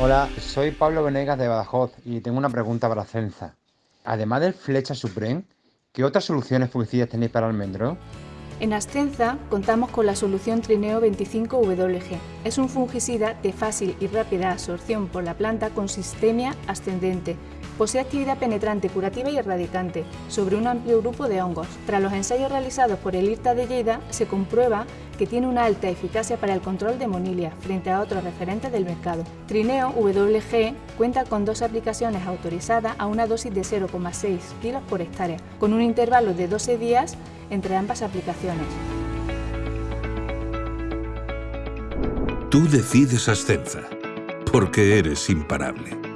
Hola, soy Pablo Venegas de Badajoz y tengo una pregunta para Cenza. Además del Flecha Supreme, ¿qué otras soluciones fungicidas tenéis para almendro? En Ascenza contamos con la solución Trineo 25WG. Es un fungicida de fácil y rápida absorción por la planta con sistemia ascendente. Posee actividad penetrante, curativa y erradicante sobre un amplio grupo de hongos. Tras los ensayos realizados por el IRTA de Lleida, se comprueba que tiene una alta eficacia para el control de monilia frente a otros referentes del mercado. Trineo WG cuenta con dos aplicaciones autorizadas a una dosis de 0,6 kg por hectárea, con un intervalo de 12 días entre ambas aplicaciones. Tú decides Ascenza, porque eres imparable.